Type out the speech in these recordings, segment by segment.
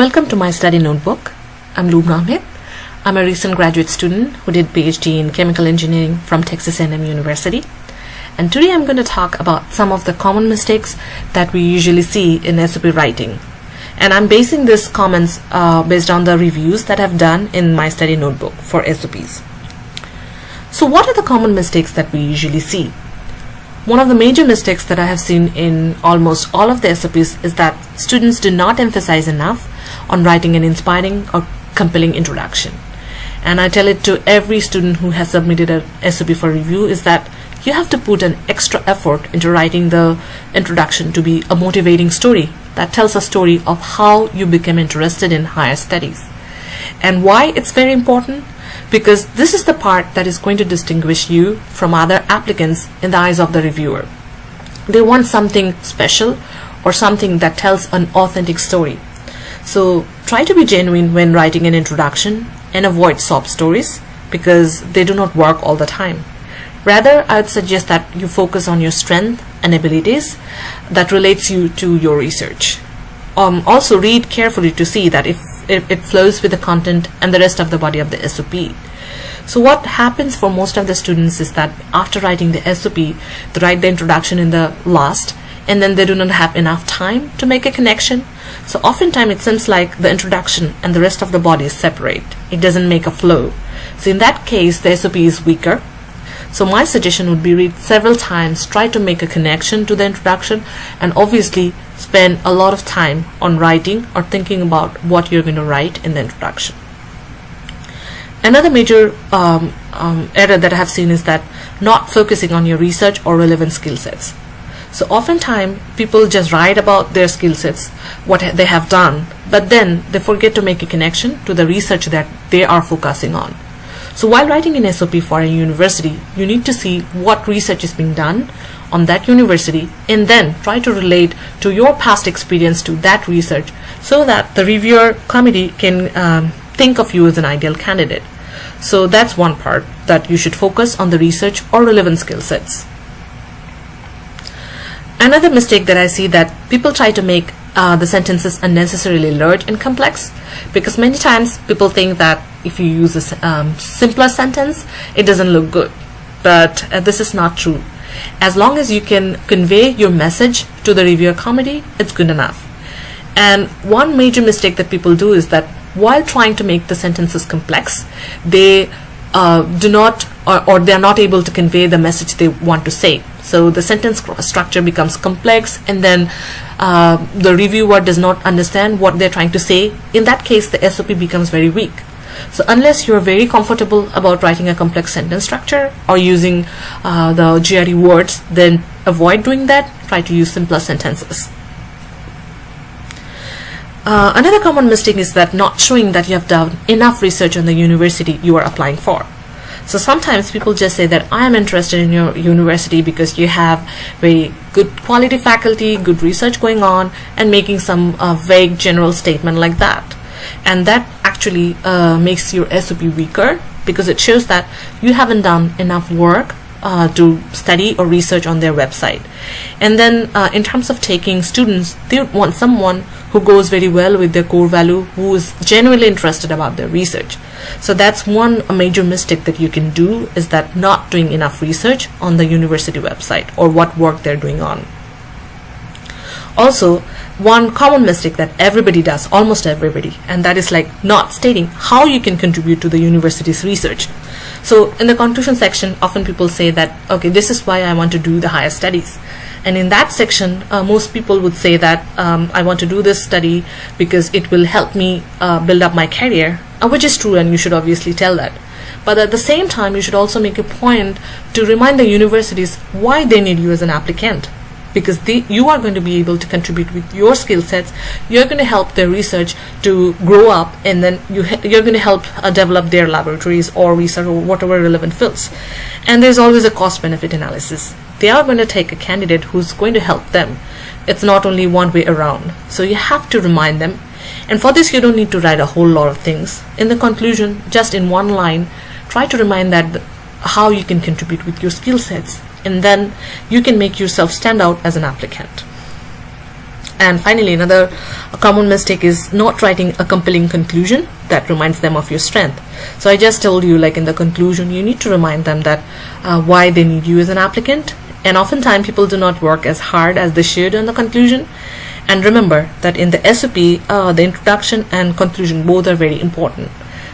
Welcome to my study notebook. I'm Lou Ahmed. I'm a recent graduate student who did PhD in chemical engineering from Texas A&M University. And today I'm going to talk about some of the common mistakes that we usually see in SOP writing. And I'm basing these comments uh, based on the reviews that I've done in my study notebook for SOPs. So what are the common mistakes that we usually see? One of the major mistakes that I have seen in almost all of the SOPs is that students do not emphasize enough on writing an inspiring or compelling introduction. And I tell it to every student who has submitted a SOP for review is that you have to put an extra effort into writing the introduction to be a motivating story that tells a story of how you became interested in higher studies. And why it's very important? because this is the part that is going to distinguish you from other applicants in the eyes of the reviewer. They want something special or something that tells an authentic story. So try to be genuine when writing an introduction and avoid sob stories because they do not work all the time. Rather, I would suggest that you focus on your strength and abilities that relates you to your research. Um, also read carefully to see that if it, it flows with the content and the rest of the body of the SOP. So what happens for most of the students is that after writing the SOP, they write the introduction in the last and then they do not have enough time to make a connection. So oftentimes it seems like the introduction and the rest of the body is separate. It doesn't make a flow. So in that case, the SOP is weaker. So my suggestion would be read several times, try to make a connection to the introduction and obviously spend a lot of time on writing or thinking about what you're going to write in the introduction. Another major um, um, error that I have seen is that not focusing on your research or relevant skill sets. So oftentimes people just write about their skill sets, what they have done, but then they forget to make a connection to the research that they are focusing on. So while writing an SOP for a university, you need to see what research is being done on that university and then try to relate to your past experience to that research so that the reviewer committee can um, think of you as an ideal candidate. So that's one part that you should focus on the research or relevant skill sets. Another mistake that I see that people try to make uh, the sentences unnecessarily large and complex because many times people think that if you use a um, simpler sentence it doesn't look good but uh, this is not true as long as you can convey your message to the reviewer committee, it's good enough. And one major mistake that people do is that while trying to make the sentences complex, they uh, do not or, or they're not able to convey the message they want to say. So the sentence structure becomes complex and then uh, the reviewer does not understand what they're trying to say. In that case, the SOP becomes very weak. So unless you're very comfortable about writing a complex sentence structure or using uh, the GRE words, then avoid doing that. Try to use simpler sentences. Uh, another common mistake is that not showing that you have done enough research on the university you are applying for. So sometimes people just say that I am interested in your university because you have very good quality faculty, good research going on, and making some uh, vague general statement like that and that actually uh, makes your SOP weaker because it shows that you haven't done enough work uh, to study or research on their website. And then uh, in terms of taking students, they want someone who goes very well with their core value, who is genuinely interested about their research. So that's one major mistake that you can do is that not doing enough research on the university website or what work they're doing on. Also, one common mistake that everybody does, almost everybody, and that is like not stating how you can contribute to the university's research. So in the conclusion section, often people say that, okay, this is why I want to do the higher studies. And in that section, uh, most people would say that um, I want to do this study because it will help me uh, build up my career, which is true, and you should obviously tell that. But at the same time, you should also make a point to remind the universities why they need you as an applicant. Because they, you are going to be able to contribute with your skill sets. You're going to help their research to grow up and then you you're going to help uh, develop their laboratories or research or whatever relevant fields. And there's always a cost benefit analysis. They are going to take a candidate who's going to help them. It's not only one way around. So you have to remind them and for this you don't need to write a whole lot of things in the conclusion just in one line try to remind that how you can contribute with your skill sets and then you can make yourself stand out as an applicant. And finally, another common mistake is not writing a compelling conclusion that reminds them of your strength. So I just told you, like in the conclusion, you need to remind them that uh, why they need you as an applicant. And oftentimes, people do not work as hard as they should on the conclusion. And remember that in the SOP, uh, the introduction and conclusion both are very important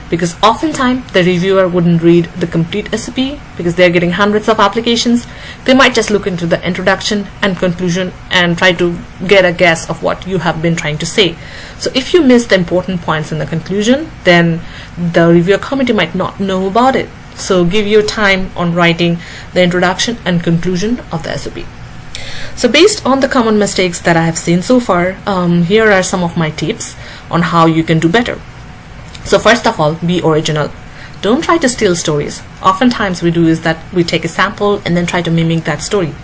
because oftentimes the reviewer wouldn't read the complete SOP because they're getting hundreds of applications. They might just look into the introduction and conclusion and try to get a guess of what you have been trying to say. So if you miss the important points in the conclusion, then the reviewer committee might not know about it. So give your time on writing the introduction and conclusion of the SOP. So based on the common mistakes that I have seen so far, um, here are some of my tips on how you can do better. So first of all, be original. Don't try to steal stories. Oftentimes we do is that we take a sample and then try to mimic that story.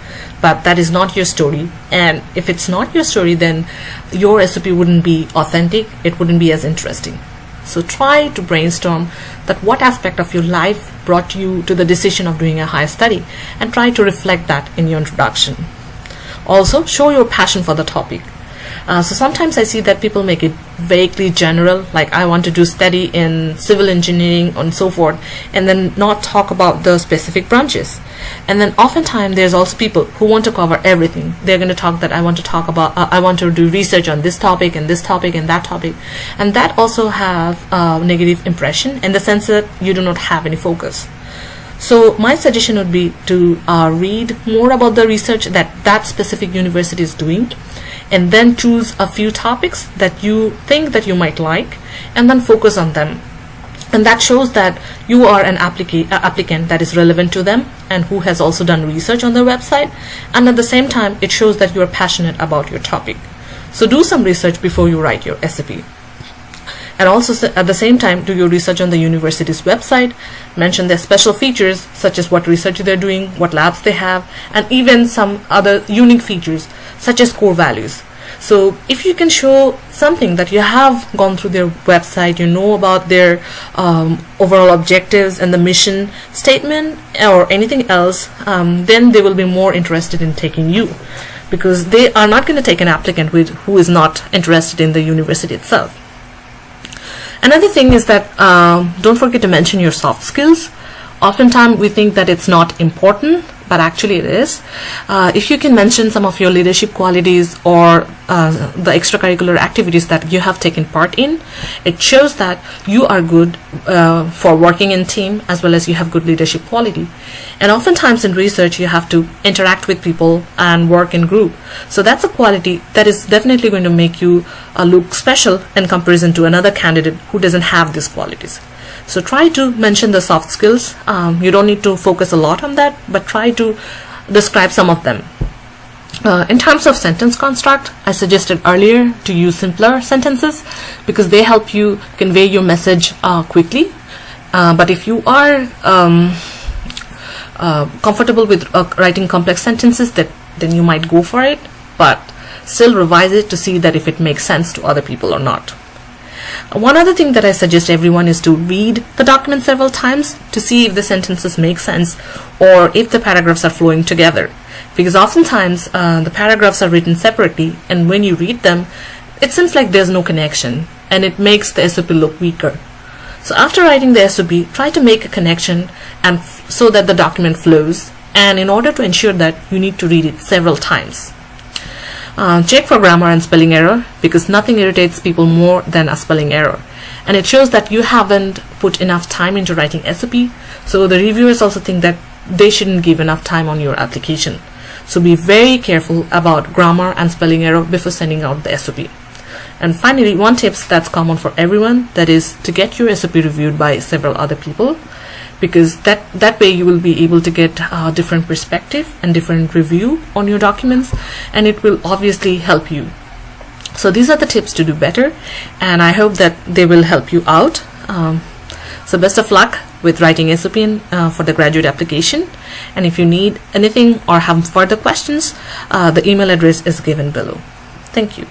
But that is not your story. And if it's not your story, then your SOP wouldn't be authentic. It wouldn't be as interesting. So try to brainstorm that what aspect of your life brought you to the decision of doing a higher study and try to reflect that in your introduction. Also, show your passion for the topic. Uh, so sometimes I see that people make it vaguely general, like I want to do study in civil engineering and so forth, and then not talk about the specific branches. And then oftentimes there's also people who want to cover everything. They're going to talk that I want to talk about, uh, I want to do research on this topic and this topic and that topic. And that also have a negative impression in the sense that you do not have any focus. So my suggestion would be to uh, read more about the research that that specific university is doing and then choose a few topics that you think that you might like and then focus on them. And that shows that you are an applica uh, applicant that is relevant to them and who has also done research on their website. And at the same time it shows that you are passionate about your topic. So do some research before you write your SOP and also at the same time do your research on the university's website mention their special features such as what research they're doing what labs they have and even some other unique features such as core values. So if you can show something that you have gone through their website, you know about their um, overall objectives and the mission statement or anything else, um, then they will be more interested in taking you because they are not going to take an applicant with who is not interested in the university itself. Another thing is that um, don't forget to mention your soft skills. Oftentimes we think that it's not important, but actually it is. Uh, if you can mention some of your leadership qualities or uh, the extracurricular activities that you have taken part in, it shows that you are good uh, for working in team as well as you have good leadership quality. And oftentimes in research, you have to interact with people and work in group. So that's a quality that is definitely going to make you uh, look special in comparison to another candidate who doesn't have these qualities. So try to mention the soft skills. Um, you don't need to focus a lot on that, but try to describe some of them. Uh, in terms of sentence construct, I suggested earlier to use simpler sentences because they help you convey your message uh, quickly. Uh, but if you are um, uh, comfortable with uh, writing complex sentences, that then you might go for it. But still revise it to see that if it makes sense to other people or not. One other thing that I suggest everyone is to read the document several times to see if the sentences make sense or if the paragraphs are flowing together. Because oftentimes uh, the paragraphs are written separately and when you read them, it seems like there's no connection and it makes the SOP look weaker. So after writing the SOP, try to make a connection and so that the document flows. And in order to ensure that, you need to read it several times. Uh, check for grammar and spelling error because nothing irritates people more than a spelling error. And it shows that you haven't put enough time into writing SOP. So the reviewers also think that they shouldn't give enough time on your application. So be very careful about grammar and spelling error before sending out the SOP. And finally, one tips that's common for everyone, that is to get your SOP reviewed by several other people because that that way you will be able to get a different perspective and different review on your documents and it will obviously help you. So these are the tips to do better and I hope that they will help you out. Um, so best of luck with writing SOP uh, for the graduate application. And if you need anything or have further questions uh, the email address is given below. Thank you